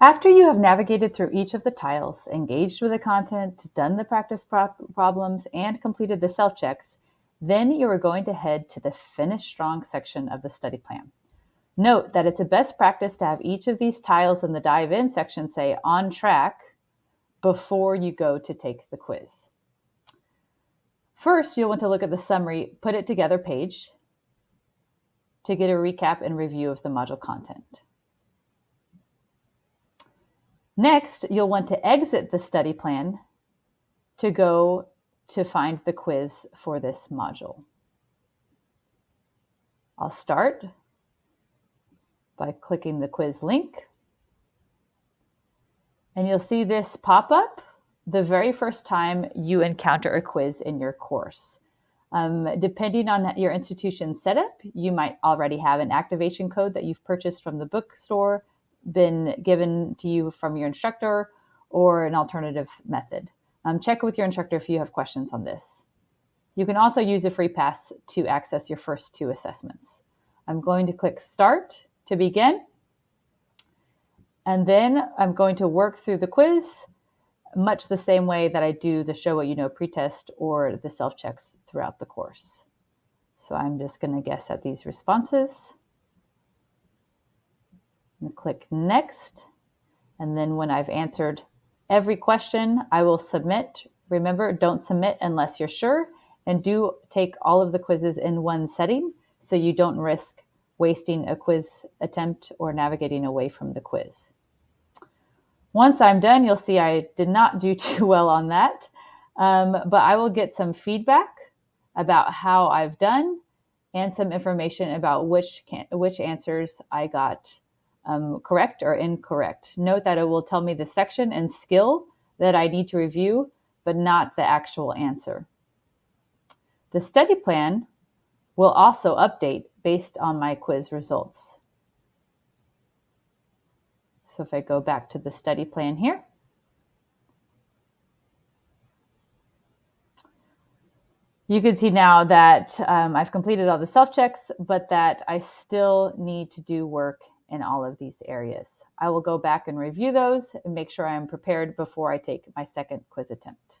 After you have navigated through each of the tiles, engaged with the content, done the practice pro problems, and completed the self-checks, then you are going to head to the Finish Strong section of the study plan. Note that it's a best practice to have each of these tiles in the Dive In section say on track before you go to take the quiz. First, you'll want to look at the summary Put It Together page to get a recap and review of the module content. Next, you'll want to exit the study plan to go to find the quiz for this module. I'll start by clicking the quiz link. And you'll see this pop up the very first time you encounter a quiz in your course. Um, depending on your institution setup, you might already have an activation code that you've purchased from the bookstore, been given to you from your instructor, or an alternative method. Um, check with your instructor if you have questions on this. You can also use a free pass to access your first two assessments. I'm going to click Start to begin. And then I'm going to work through the quiz much the same way that I do the Show What You Know pretest or the self-checks throughout the course. So I'm just going to guess at these responses. And click Next. And then when I've answered every question, I will submit. Remember, don't submit unless you're sure. And do take all of the quizzes in one setting so you don't risk wasting a quiz attempt or navigating away from the quiz. Once I'm done, you'll see I did not do too well on that, um, but I will get some feedback about how I've done and some information about which, which answers I got um, correct or incorrect. Note that it will tell me the section and skill that I need to review, but not the actual answer. The study plan will also update based on my quiz results. So if I go back to the study plan here, you can see now that um, I've completed all the self-checks, but that I still need to do work in all of these areas. I will go back and review those and make sure I'm prepared before I take my second quiz attempt.